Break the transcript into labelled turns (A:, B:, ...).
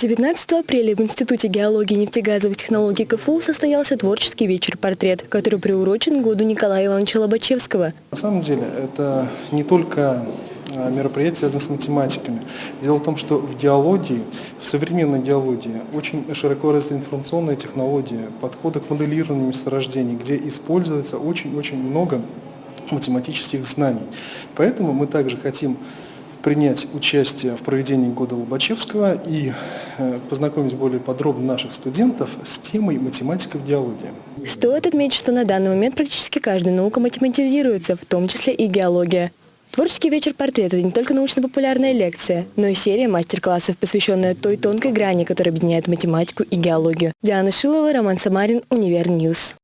A: 19 апреля в Институте геологии и нефтегазовых технологий КФУ состоялся творческий вечер-портрет, который приурочен году Николая Ивановича Лобачевского.
B: На самом деле это не только а, мероприятие связано с математиками. Дело в том, что в геологии, в современной геологии очень широко развита информационная технология, подходы к моделированию месторождений, где используется очень-очень много математических знаний. Поэтому мы также хотим принять участие в проведении года Лобачевского и э, познакомить более подробно наших студентов с темой математика в диалоге.
A: Стоит отметить, что на данный момент практически каждая наука математизируется, в том числе и геология. Творческий вечер портрета – не только научно-популярная лекция, но и серия мастер-классов, посвященная той тонкой грани, которая объединяет математику и геологию. Диана Шилова, Роман Самарин, Univer News.